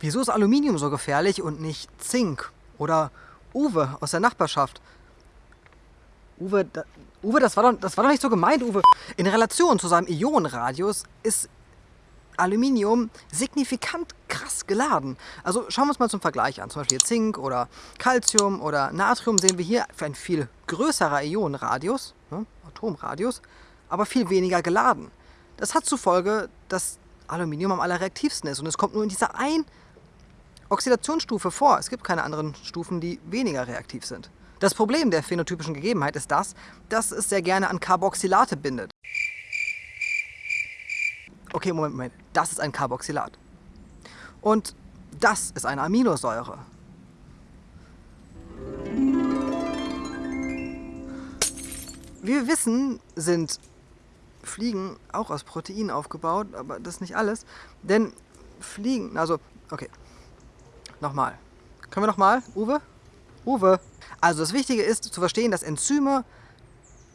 Wieso ist Aluminium so gefährlich und nicht Zink oder Uwe aus der Nachbarschaft? Uwe, da, Uwe, das war, doch, das war doch nicht so gemeint, Uwe. In Relation zu seinem Ionenradius ist Aluminium signifikant krass geladen. Also schauen wir uns mal zum Vergleich an. Zum Beispiel Zink oder Calcium oder Natrium sehen wir hier für ein viel größerer Ionenradius, ne, Atomradius, aber viel weniger geladen. Das hat zur Folge, dass Aluminium am allerreaktivsten ist und es kommt nur in dieser ein Oxidationsstufe vor. Es gibt keine anderen Stufen, die weniger reaktiv sind. Das Problem der phänotypischen Gegebenheit ist das, dass es sehr gerne an Carboxylate bindet. Okay, Moment, Moment. Das ist ein Carboxylat. Und das ist eine Aminosäure. Wie wir wissen, sind Fliegen auch aus Proteinen aufgebaut, aber das ist nicht alles. Denn Fliegen, also, okay, Nochmal. Können wir nochmal? Uwe? Uwe. Also das Wichtige ist zu verstehen, dass Enzyme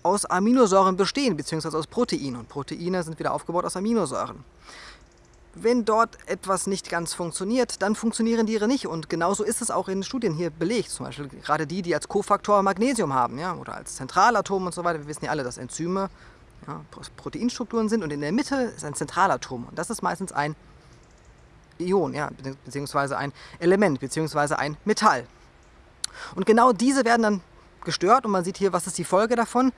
aus Aminosäuren bestehen, beziehungsweise aus Proteinen. Und Proteine sind wieder aufgebaut aus Aminosäuren. Wenn dort etwas nicht ganz funktioniert, dann funktionieren die nicht. Und genauso ist es auch in Studien hier belegt. Zum Beispiel gerade die, die als Kofaktor Magnesium haben ja, oder als Zentralatom und so weiter. Wir wissen ja alle, dass Enzyme ja, Proteinstrukturen sind und in der Mitte ist ein Zentralatom. Und das ist meistens ein Ion, ja, beziehungsweise ein Element, beziehungsweise ein Metall. Und genau diese werden dann gestört und man sieht hier, was ist die Folge davon?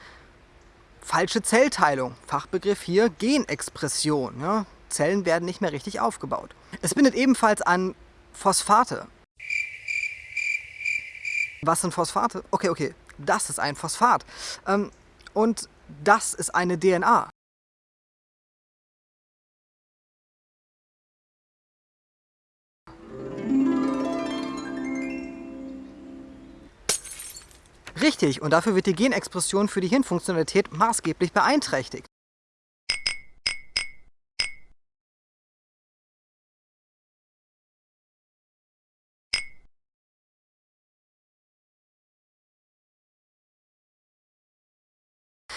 Falsche Zellteilung. Fachbegriff hier Genexpression. Ja. Zellen werden nicht mehr richtig aufgebaut. Es bindet ebenfalls an Phosphate. Was sind Phosphate? Okay, okay, das ist ein Phosphat. Ähm, und das ist eine DNA. Richtig, und dafür wird die Genexpression für die Hirnfunktionalität maßgeblich beeinträchtigt.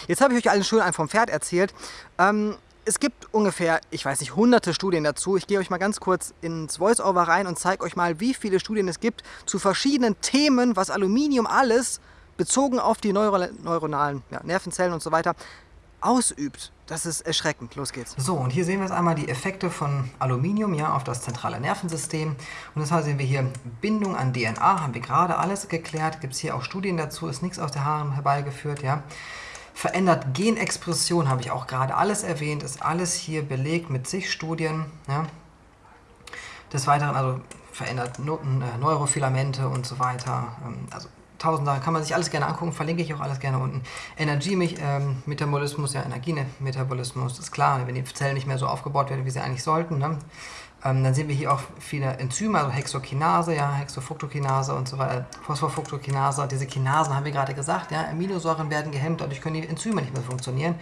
Jetzt habe ich euch allen schön einen vom Pferd erzählt. Ähm, es gibt ungefähr, ich weiß nicht, hunderte Studien dazu. Ich gehe euch mal ganz kurz ins Voice-Over rein und zeige euch mal, wie viele Studien es gibt zu verschiedenen Themen, was Aluminium alles bezogen auf die Neuro neuronalen ja, Nervenzellen und so weiter ausübt. Das ist erschreckend. Los geht's. So, und hier sehen wir jetzt einmal die Effekte von Aluminium ja, auf das zentrale Nervensystem. Und deshalb sehen wir hier Bindung an DNA, haben wir gerade alles geklärt. Gibt es hier auch Studien dazu, ist nichts aus der Haaren herbeigeführt. Ja. Verändert Genexpression, habe ich auch gerade alles erwähnt, ist alles hier belegt mit zig Studien. Ja. Des Weiteren also verändert äh, Neurofilamente und so weiter. Ähm, also tausend Sachen, kann man sich alles gerne angucken, verlinke ich auch alles gerne unten. Energiemetabolismus, ja Energiemetabolismus, ist klar, wenn die Zellen nicht mehr so aufgebaut werden, wie sie eigentlich sollten. Ne? Ähm, dann sehen wir hier auch viele Enzyme, also Hexokinase, ja, Hexofructokinase und so weiter, Phosphofructokinase. Diese Kinasen haben wir gerade gesagt, ja, Aminosäuren werden gehemmt, dadurch können die Enzyme nicht mehr funktionieren.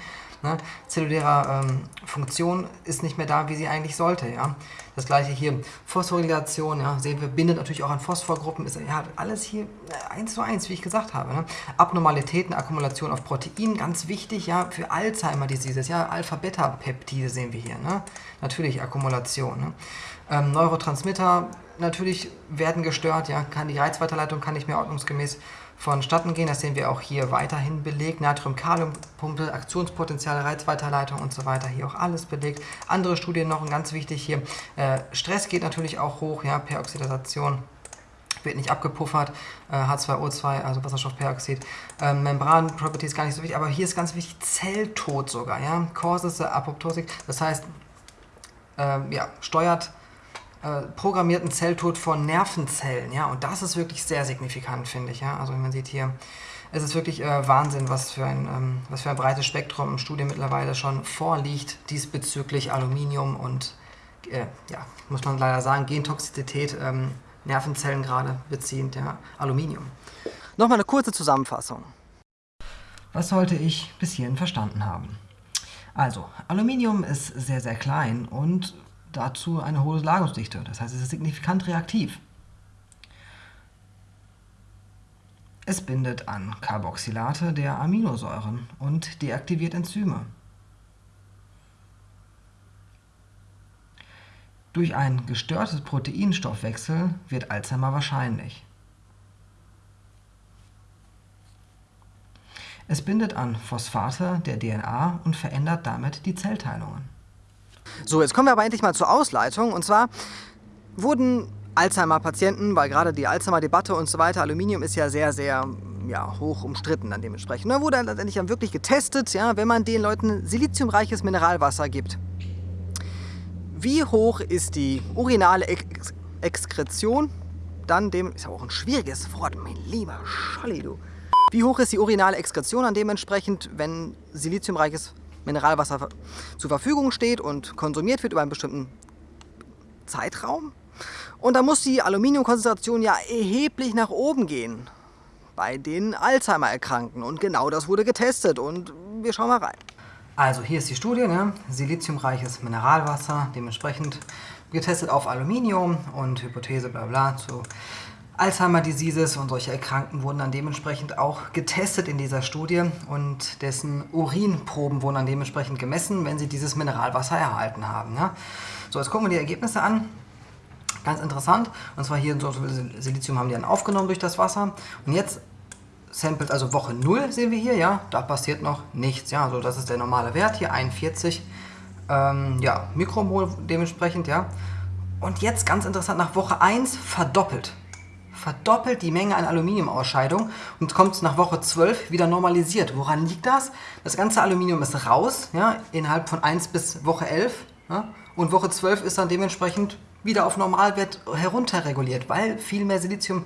Ne? Zelluläre ähm, Funktion ist nicht mehr da, wie sie eigentlich sollte. Ja? Das gleiche hier, Phosphorylation, ja, sehen wir, bindet natürlich auch an Phosphorgruppen, ist ja, alles hier äh, eins zu eins, wie ich gesagt habe. Ne? Abnormalitäten, Akkumulation auf Protein, ganz wichtig, ja, für Alzheimer-Diseases, ja, Alpha-Beta-Peptide sehen wir hier, ne? natürlich Akkumulation. Ne? Ähm, Neurotransmitter natürlich werden gestört, ja, kann die Reizweiterleitung kann nicht mehr ordnungsgemäß vonstatten gehen. Das sehen wir auch hier weiterhin belegt. Natrium-Kalium-Pumpe, Aktionspotenzial, Reizweiterleitung und so weiter. Hier auch alles belegt. Andere Studien noch, ganz wichtig hier, äh, Stress geht natürlich auch hoch, ja, Peroxidation wird nicht abgepuffert, äh, H2O2, also Wasserstoffperoxid. Ähm, Membran-Property ist gar nicht so wichtig, aber hier ist ganz wichtig, Zelltod sogar, ja, Causes Apoptosis, das heißt, äh, ja, steuert äh, programmierten Zelltod von Nervenzellen. Ja? Und das ist wirklich sehr signifikant, finde ich. Ja? Also man sieht hier, es ist wirklich äh, Wahnsinn, was für, ein, ähm, was für ein breites Spektrum im Studium mittlerweile schon vorliegt diesbezüglich Aluminium und, äh, ja, muss man leider sagen, Gentoxizität, ähm, Nervenzellen gerade beziehend, ja, Aluminium. Nochmal eine kurze Zusammenfassung. Was sollte ich bis hierhin verstanden haben? Also, Aluminium ist sehr, sehr klein und dazu eine hohe Ladungsdichte. Das heißt, es ist signifikant reaktiv. Es bindet an Carboxylate der Aminosäuren und deaktiviert Enzyme. Durch ein gestörtes Proteinstoffwechsel wird Alzheimer wahrscheinlich. Es bindet an Phosphate der DNA und verändert damit die Zellteilungen. So, jetzt kommen wir aber endlich mal zur Ausleitung. Und zwar wurden Alzheimer-Patienten, weil gerade die Alzheimer-Debatte und so weiter, Aluminium ist ja sehr, sehr ja, hoch umstritten dann dementsprechend. Da wurde dann letztendlich dann wirklich getestet, ja, wenn man den Leuten siliziumreiches Mineralwasser gibt. Wie hoch ist die urinale Ex Exkretion? Dann dem, ist ja auch ein schwieriges Wort, mein lieber Scholli, du. Wie hoch ist die urinale Exkretion dann dementsprechend, wenn siliziumreiches Mineralwasser zur Verfügung steht und konsumiert wird über einen bestimmten Zeitraum? Und da muss die Aluminiumkonzentration ja erheblich nach oben gehen bei den Alzheimer-Erkrankten. Und genau das wurde getestet und wir schauen mal rein. Also hier ist die Studie, ne? siliziumreiches Mineralwasser, dementsprechend getestet auf Aluminium und Hypothese bla bla zu Alzheimer Diseases und solche Erkrankten wurden dann dementsprechend auch getestet in dieser Studie und dessen Urinproben wurden dann dementsprechend gemessen, wenn sie dieses Mineralwasser erhalten haben. Ne? So, jetzt gucken wir die Ergebnisse an. Ganz interessant. Und zwar hier so Silizium haben die dann aufgenommen durch das Wasser. Und jetzt Samples, also Woche 0 sehen wir hier, ja, da passiert noch nichts. Ja, also das ist der normale Wert hier, 41 ähm, ja, Mikromol dementsprechend, ja. Und jetzt ganz interessant, nach Woche 1 verdoppelt. Verdoppelt die Menge an Aluminiumausscheidung und kommt nach Woche 12 wieder normalisiert. Woran liegt das? Das ganze Aluminium ist raus, ja, innerhalb von 1 bis Woche 11. Ja, und Woche 12 ist dann dementsprechend wieder auf Normalwert herunterreguliert, weil viel mehr Silizium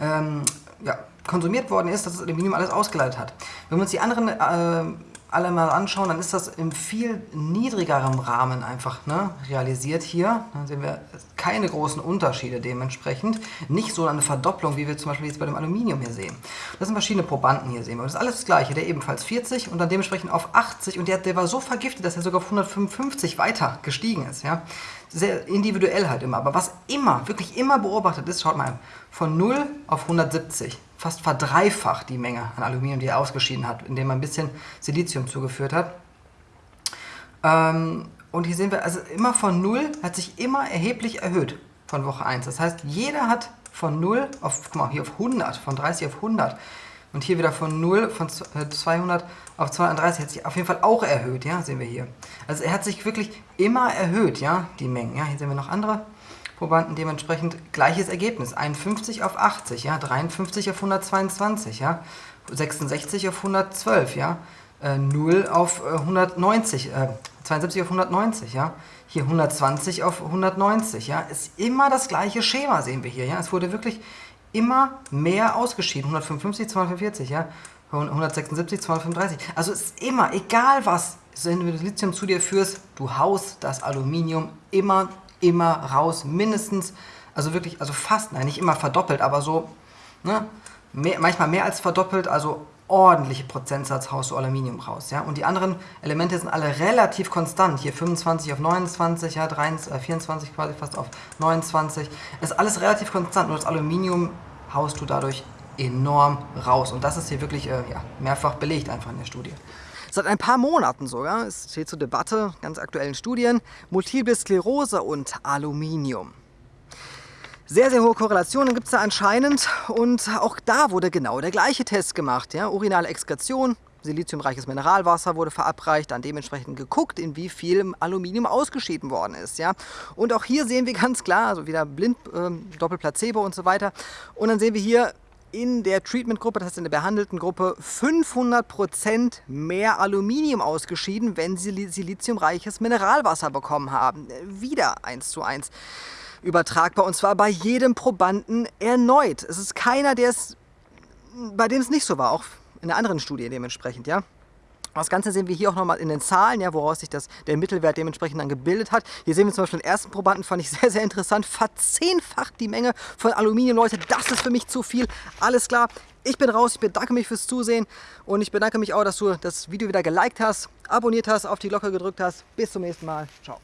ähm, ja, konsumiert worden ist, dass das Aluminium alles ausgeleitet hat. Wenn wir uns die anderen äh, alle mal anschauen, dann ist das im viel niedrigeren Rahmen einfach ne, realisiert hier. Dann sehen wir keine großen Unterschiede dementsprechend. Nicht so eine Verdopplung, wie wir zum Beispiel jetzt bei dem Aluminium hier sehen. Das sind verschiedene Probanden hier sehen wir. Das ist alles das gleiche. Der ebenfalls 40 und dann dementsprechend auf 80 und der, der war so vergiftet, dass er sogar auf 155 weiter gestiegen ist. Ja? Sehr individuell halt immer. Aber was immer, wirklich immer beobachtet ist, schaut mal, von 0 auf 170 fast verdreifacht die Menge an Aluminium, die er ausgeschieden hat, indem man ein bisschen Silizium zugeführt hat. Ähm, und hier sehen wir, also immer von 0 hat sich immer erheblich erhöht von Woche 1. Das heißt, jeder hat von 0 auf, guck mal, hier auf 100, von 30 auf 100 und hier wieder von 0, von 200 äh, auf 230 hat sich auf jeden Fall auch erhöht, ja, sehen wir hier. Also er hat sich wirklich immer erhöht, ja, die Mengen. Ja, hier sehen wir noch andere Probanden dementsprechend gleiches Ergebnis. 51 auf 80, ja, 53 auf 122, ja, 66 auf 112, ja, äh, 0 auf äh, 190, äh, 72 auf 190, ja, hier 120 auf 190, ja, ist immer das gleiche Schema, sehen wir hier, ja, es wurde wirklich immer mehr ausgeschieden, 155, 245, ja, 176, 235, also es ist immer, egal was, wenn du das Lithium zu dir führst, du haust das Aluminium immer immer raus, mindestens, also wirklich, also fast, nein, nicht immer verdoppelt, aber so, ne, mehr, manchmal mehr als verdoppelt, also ordentliche Prozentsatz haust du Aluminium raus, ja, und die anderen Elemente sind alle relativ konstant, hier 25 auf 29, ja, 23, äh, 24 quasi fast auf 29, ist alles relativ konstant, nur das Aluminium haust du dadurch enorm raus. Und das ist hier wirklich äh, ja, mehrfach belegt einfach in der Studie. Seit ein paar Monaten sogar, es steht zur Debatte, ganz aktuellen Studien, Multiple Sklerose und Aluminium. Sehr, sehr hohe Korrelationen gibt es da anscheinend und auch da wurde genau der gleiche Test gemacht. Ja? Urinale Exkretion, siliziumreiches Mineralwasser wurde verabreicht, dann dementsprechend geguckt, in wie viel Aluminium ausgeschieden worden ist. Ja? Und auch hier sehen wir ganz klar, also wieder blind, äh, Doppelplacebo und so weiter. Und dann sehen wir hier in der Treatment-Gruppe, das heißt in der behandelten Gruppe, 500% mehr Aluminium ausgeschieden, wenn sie siliziumreiches Mineralwasser bekommen haben. Wieder 1 zu 1 übertragbar und zwar bei jedem Probanden erneut. Es ist keiner, der es, bei dem es nicht so war, auch in der anderen Studie dementsprechend, ja. Das Ganze sehen wir hier auch nochmal in den Zahlen, ja, woraus sich das, der Mittelwert dementsprechend dann gebildet hat. Hier sehen wir zum Beispiel den ersten Probanden, fand ich sehr, sehr interessant. Verzehnfacht die Menge von Aluminium, Leute. Das ist für mich zu viel. Alles klar, ich bin raus. Ich bedanke mich fürs Zusehen und ich bedanke mich auch, dass du das Video wieder geliked hast, abonniert hast, auf die Glocke gedrückt hast. Bis zum nächsten Mal. Ciao.